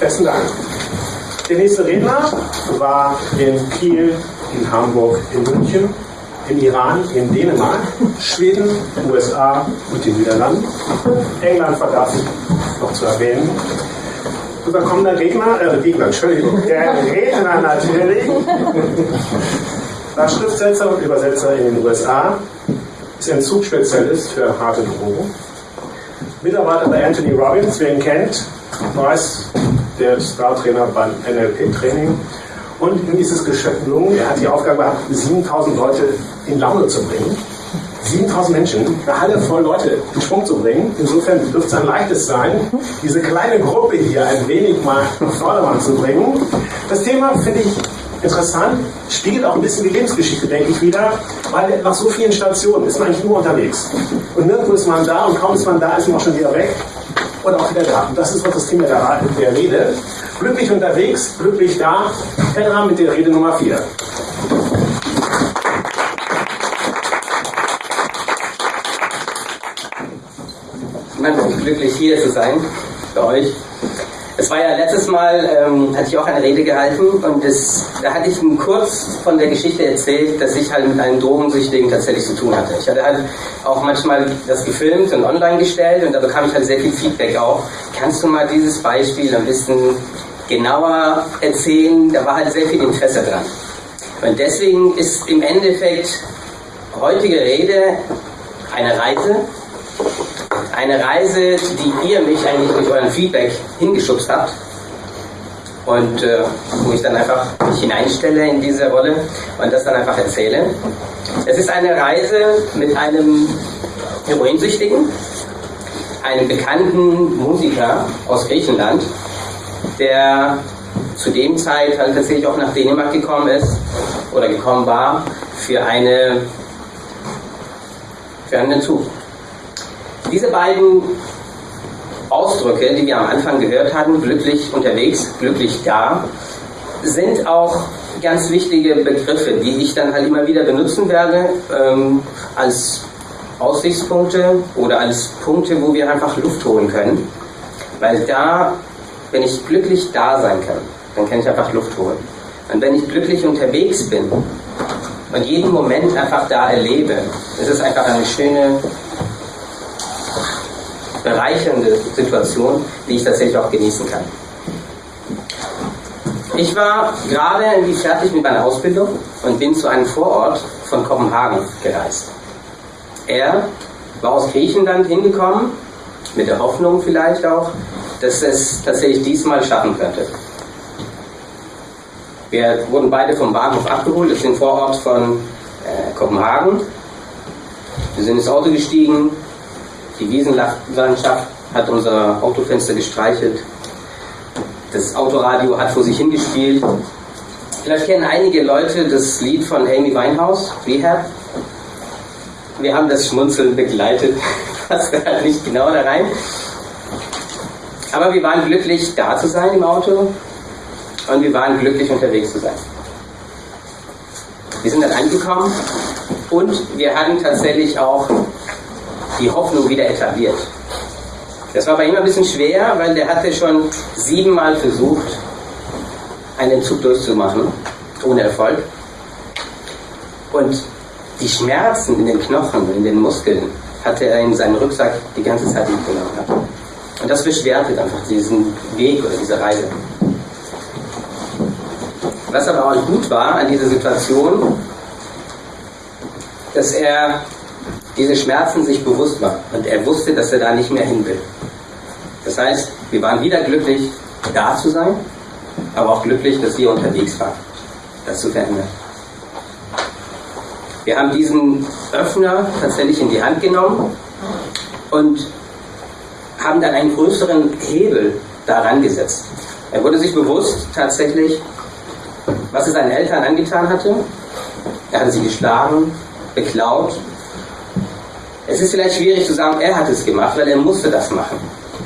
Besten Dank. Der nächste Redner war in Kiel, in Hamburg, in München, in Iran, in Dänemark, Schweden, USA und den Niederlanden. England vergaß noch zu erwähnen. Unser kommender Gegner, äh, Gegner, Entschuldigung, der Redner natürlich, war Schriftsetzer und Übersetzer in den USA, ist Entzugsspezialist für harte Drogen, Mitarbeiter bei Anthony Robbins, wer ihn kennt, weiß, der Star-Trainer beim NLP-Training. Und ihm ist es gelungen, er hat die Aufgabe gehabt, 7000 Leute in Laune zu bringen. 7000 Menschen, eine Halle voll Leute in Schwung zu bringen. Insofern dürfte es ein leichtes sein, diese kleine Gruppe hier ein wenig mal nach Vordermann zu bringen. Das Thema finde ich interessant, spiegelt auch ein bisschen die Lebensgeschichte, denke ich, wieder, weil nach so vielen Stationen ist man eigentlich nur unterwegs. Und nirgendwo ist man da und kaum ist man da, ist man auch schon wieder weg und auch wieder da. Und das ist auch das Thema der, der Rede. Glücklich unterwegs, glücklich da. Herr mit der Rede Nummer 4. Ich bin glücklich hier zu sein, für euch. Es war ja letztes Mal, ähm, hatte ich auch eine Rede gehalten und das, da hatte ich kurz von der Geschichte erzählt, dass ich halt mit einem Drogensüchtigen tatsächlich zu tun hatte. Ich hatte halt auch manchmal das gefilmt und online gestellt und da bekam ich halt sehr viel Feedback auch. Kannst du mal dieses Beispiel ein bisschen genauer erzählen? Da war halt sehr viel Interesse dran. Und deswegen ist im Endeffekt heutige Rede eine Reise, eine Reise, die ihr mich eigentlich durch euren Feedback hingeschubst habt. Und äh, wo ich dann einfach mich hineinstelle in diese Rolle und das dann einfach erzähle. Es ist eine Reise mit einem Heroinsüchtigen, einem bekannten Musiker aus Griechenland, der zu dem Zeit halt tatsächlich auch nach Dänemark gekommen ist oder gekommen war für eine für einen Entzug. Diese beiden Ausdrücke, die wir am Anfang gehört hatten, glücklich unterwegs, glücklich da, sind auch ganz wichtige Begriffe, die ich dann halt immer wieder benutzen werde ähm, als Aussichtspunkte oder als Punkte, wo wir einfach Luft holen können. Weil da, wenn ich glücklich da sein kann, dann kann ich einfach Luft holen. Und wenn ich glücklich unterwegs bin und jeden Moment einfach da erlebe, ist es einfach eine schöne bereichernde Situation, die ich tatsächlich auch genießen kann. Ich war gerade irgendwie fertig mit meiner Ausbildung und bin zu einem Vorort von Kopenhagen gereist. Er war aus Griechenland hingekommen, mit der Hoffnung vielleicht auch, dass es tatsächlich diesmal schaffen könnte. Wir wurden beide vom Bahnhof abgeholt, das ist ein Vorort von äh, Kopenhagen. Wir sind ins Auto gestiegen, die Wiesenlandschaft hat unser Autofenster gestreichelt. Das Autoradio hat vor sich hingespielt. Vielleicht kennen einige Leute das Lied von Amy Winehouse, Rehab. Wir haben das Schmunzeln begleitet, passt halt nicht genau da rein. Aber wir waren glücklich, da zu sein im Auto und wir waren glücklich, unterwegs zu sein. Wir sind dann angekommen und wir hatten tatsächlich auch die Hoffnung wieder etabliert. Das war bei ihm ein bisschen schwer, weil der hatte schon siebenmal versucht, einen Zug durchzumachen, ohne Erfolg. Und die Schmerzen in den Knochen, in den Muskeln, hatte er in seinen Rucksack die ganze Zeit mitgenommen. Und das beschwerte einfach diesen Weg oder diese Reise. Was aber auch gut war an dieser Situation, dass er diese Schmerzen sich bewusst war und er wusste, dass er da nicht mehr hin will. Das heißt, wir waren wieder glücklich, da zu sein, aber auch glücklich, dass wir unterwegs waren, das zu verändern. Wir haben diesen Öffner tatsächlich in die Hand genommen und haben dann einen größeren Hebel daran gesetzt. Er wurde sich bewusst tatsächlich, was er seinen Eltern angetan hatte. Er hatte sie geschlagen, beklaut es ist vielleicht schwierig zu sagen, er hat es gemacht, weil er musste das machen.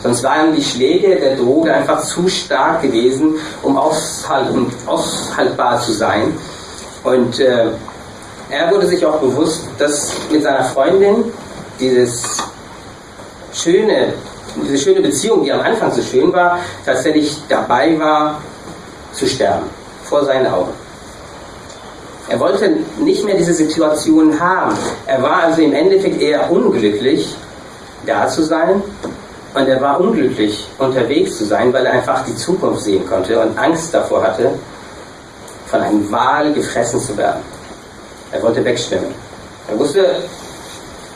Sonst waren die Schläge der Droge einfach zu stark gewesen, um aushaltbar zu sein. Und äh, er wurde sich auch bewusst, dass mit seiner Freundin dieses schöne diese schöne Beziehung, die am Anfang so schön war, tatsächlich dabei war zu sterben, vor seinen Augen. Er wollte nicht mehr diese Situation haben. Er war also im Endeffekt eher unglücklich, da zu sein. Und er war unglücklich, unterwegs zu sein, weil er einfach die Zukunft sehen konnte und Angst davor hatte, von einem Wal gefressen zu werden. Er wollte wegschwimmen. Er wusste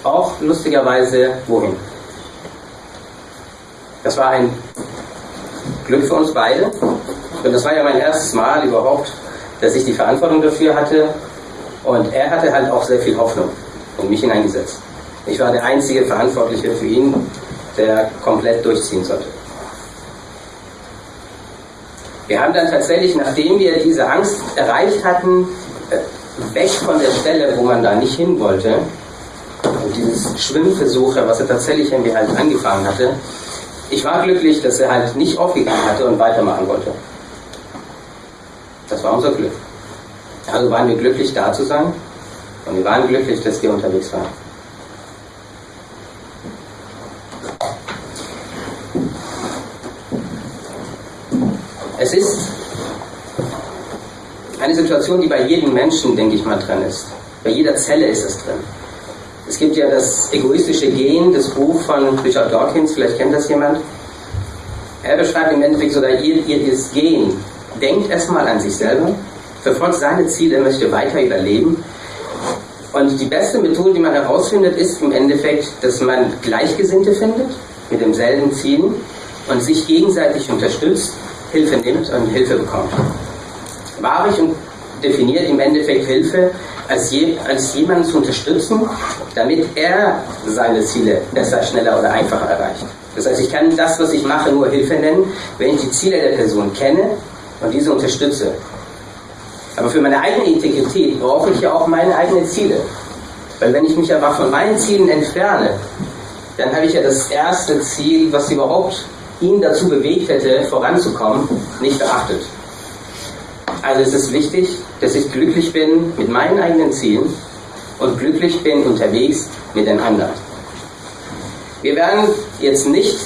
auch lustigerweise, wohin. Das war ein Glück für uns beide. Und das war ja mein erstes Mal überhaupt, dass ich die Verantwortung dafür hatte. Und er hatte halt auch sehr viel Hoffnung in mich hineingesetzt. Ich war der einzige Verantwortliche für ihn, der komplett durchziehen sollte. Wir haben dann tatsächlich, nachdem wir diese Angst erreicht hatten, äh, weg von der Stelle, wo man da nicht hin wollte, und dieses Schwimmversuche, was er tatsächlich irgendwie halt angefangen hatte, ich war glücklich, dass er halt nicht aufgegeben hatte und weitermachen wollte. Das war unser Glück. Also waren wir glücklich, da zu sein und wir waren glücklich, dass wir unterwegs waren. Es ist eine Situation, die bei jedem Menschen, denke ich mal, drin ist. Bei jeder Zelle ist es drin. Es gibt ja das egoistische Gen, das Buch von Richard Dawkins, vielleicht kennt das jemand. Er beschreibt im Endeffekt sogar das Gen. Denkt erstmal an sich selber, verfolgt seine Ziele, möchte weiter überleben. Und die beste Methode, die man herausfindet, ist im Endeffekt, dass man Gleichgesinnte findet mit demselben Ziel und sich gegenseitig unterstützt, Hilfe nimmt und Hilfe bekommt. Wahrlich und definiert im Endeffekt Hilfe als, je, als jemanden zu unterstützen, damit er seine Ziele besser, schneller oder einfacher erreicht. Das heißt, ich kann das, was ich mache, nur Hilfe nennen, wenn ich die Ziele der Person kenne und diese unterstütze. Aber für meine eigene Integrität brauche ich ja auch meine eigenen Ziele. Weil wenn ich mich aber von meinen Zielen entferne, dann habe ich ja das erste Ziel, was überhaupt ihn dazu bewegt hätte, voranzukommen, nicht beachtet. Also es ist wichtig, dass ich glücklich bin mit meinen eigenen Zielen und glücklich bin unterwegs mit den anderen. Wir werden jetzt nicht,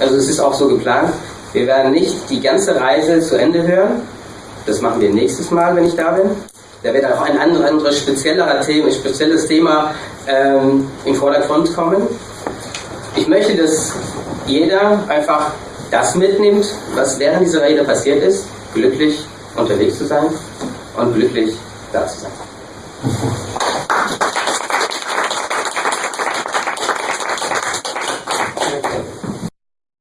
also es ist auch so geplant, wir werden nicht die ganze Reise zu Ende hören. Das machen wir nächstes Mal, wenn ich da bin. Da wird auch ein anderes, speziellerer Thema, spezielles Thema ähm, im Vordergrund kommen. Ich möchte, dass jeder einfach das mitnimmt, was während dieser Rede passiert ist, glücklich unterwegs zu sein und glücklich da zu sein.